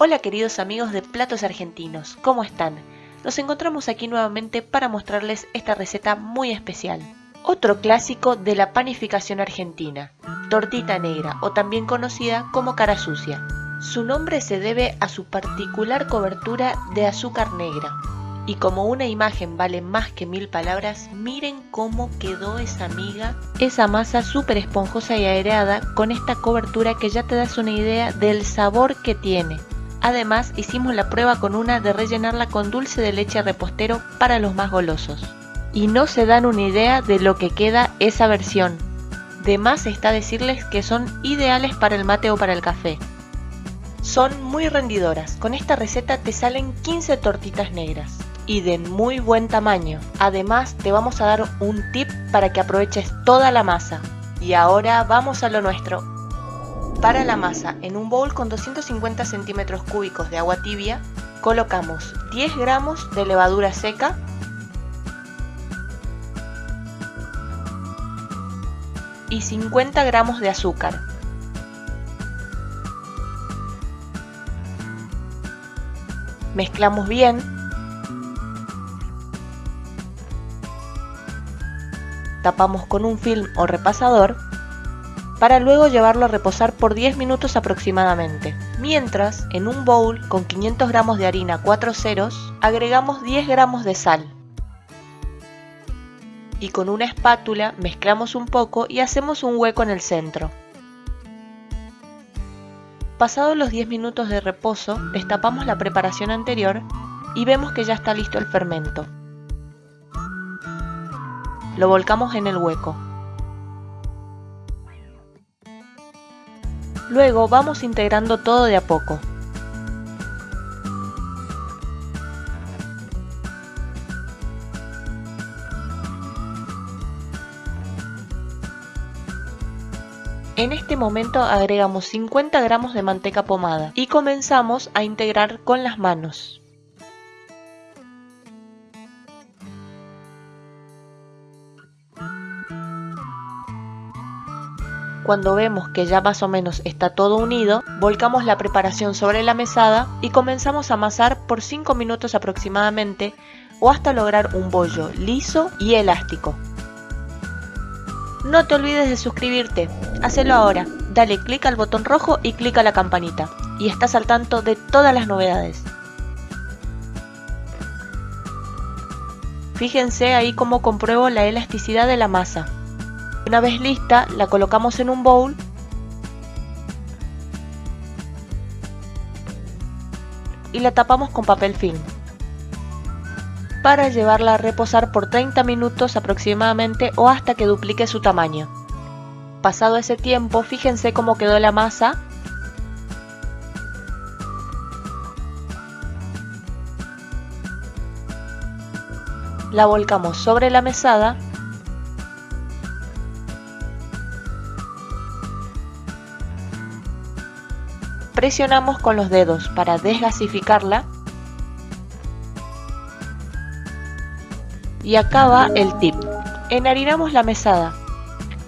Hola queridos amigos de Platos Argentinos, ¿cómo están? Nos encontramos aquí nuevamente para mostrarles esta receta muy especial. Otro clásico de la panificación argentina, tortita negra o también conocida como cara sucia. Su nombre se debe a su particular cobertura de azúcar negra. Y como una imagen vale más que mil palabras, miren cómo quedó esa miga, esa masa súper esponjosa y aereada con esta cobertura que ya te das una idea del sabor que tiene. Además, hicimos la prueba con una de rellenarla con dulce de leche repostero para los más golosos. Y no se dan una idea de lo que queda esa versión. De más está decirles que son ideales para el mate o para el café. Son muy rendidoras, con esta receta te salen 15 tortitas negras y de muy buen tamaño. Además te vamos a dar un tip para que aproveches toda la masa. Y ahora vamos a lo nuestro, para la masa, en un bowl con 250 centímetros cúbicos de agua tibia, colocamos 10 gramos de levadura seca, y 50 gramos de azúcar. Mezclamos bien. Tapamos con un film o repasador para luego llevarlo a reposar por 10 minutos aproximadamente. Mientras, en un bowl con 500 gramos de harina 4 ceros, agregamos 10 gramos de sal. Y con una espátula mezclamos un poco y hacemos un hueco en el centro. Pasados los 10 minutos de reposo, destapamos la preparación anterior y vemos que ya está listo el fermento. Lo volcamos en el hueco. Luego vamos integrando todo de a poco. En este momento agregamos 50 gramos de manteca pomada y comenzamos a integrar con las manos. Cuando vemos que ya más o menos está todo unido, volcamos la preparación sobre la mesada y comenzamos a amasar por 5 minutos aproximadamente o hasta lograr un bollo liso y elástico. No te olvides de suscribirte, hacelo ahora, dale clic al botón rojo y clic a la campanita y estás al tanto de todas las novedades. Fíjense ahí cómo compruebo la elasticidad de la masa. Una vez lista, la colocamos en un bowl y la tapamos con papel film para llevarla a reposar por 30 minutos aproximadamente o hasta que duplique su tamaño. Pasado ese tiempo, fíjense cómo quedó la masa. La volcamos sobre la mesada Presionamos con los dedos para desgasificarla y acaba el tip. Enharinamos la mesada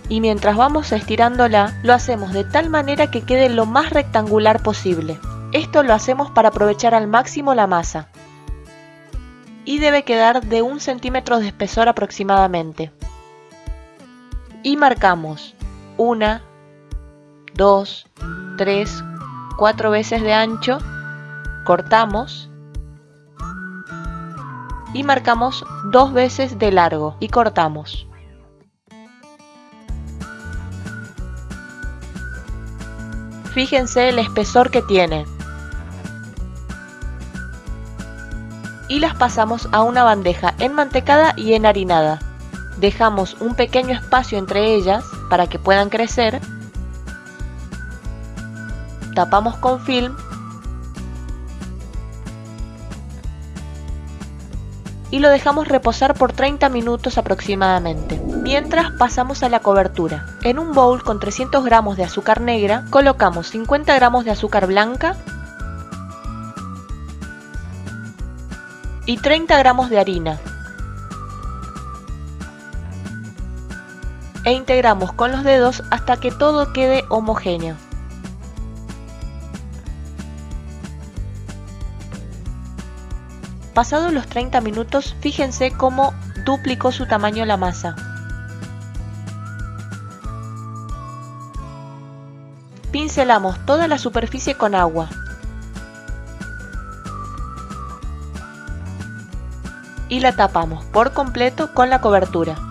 y mientras vamos estirándola lo hacemos de tal manera que quede lo más rectangular posible. Esto lo hacemos para aprovechar al máximo la masa y debe quedar de un centímetro de espesor aproximadamente. Y marcamos 1, 2, 3, 4 veces de ancho, cortamos y marcamos dos veces de largo y cortamos. Fíjense el espesor que tiene. Y las pasamos a una bandeja enmantecada y enharinada. Dejamos un pequeño espacio entre ellas para que puedan crecer tapamos con film y lo dejamos reposar por 30 minutos aproximadamente. Mientras pasamos a la cobertura. En un bowl con 300 gramos de azúcar negra colocamos 50 gramos de azúcar blanca y 30 gramos de harina. E integramos con los dedos hasta que todo quede homogéneo. Pasados los 30 minutos, fíjense cómo duplicó su tamaño la masa. Pincelamos toda la superficie con agua. Y la tapamos por completo con la cobertura.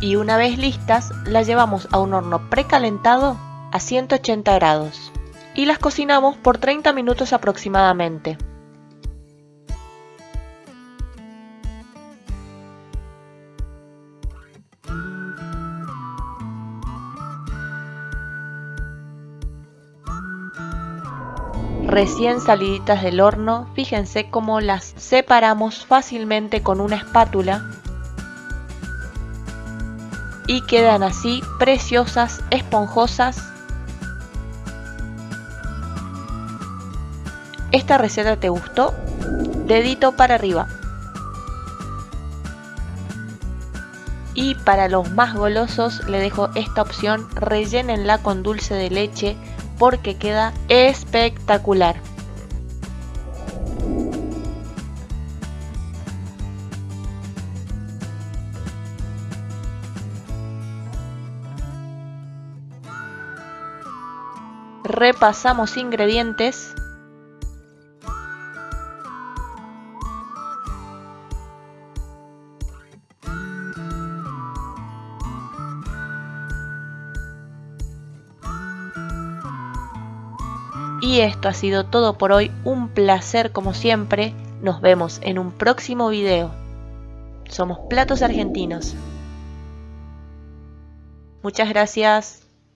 Y una vez listas las llevamos a un horno precalentado a 180 grados y las cocinamos por 30 minutos aproximadamente. Recién saliditas del horno, fíjense cómo las separamos fácilmente con una espátula y quedan así preciosas, esponjosas. ¿Esta receta te gustó? Dedito para arriba. Y para los más golosos le dejo esta opción, rellénenla con dulce de leche porque queda espectacular. Repasamos ingredientes Y esto ha sido todo por hoy, un placer como siempre, nos vemos en un próximo video. Somos Platos Argentinos. Muchas gracias.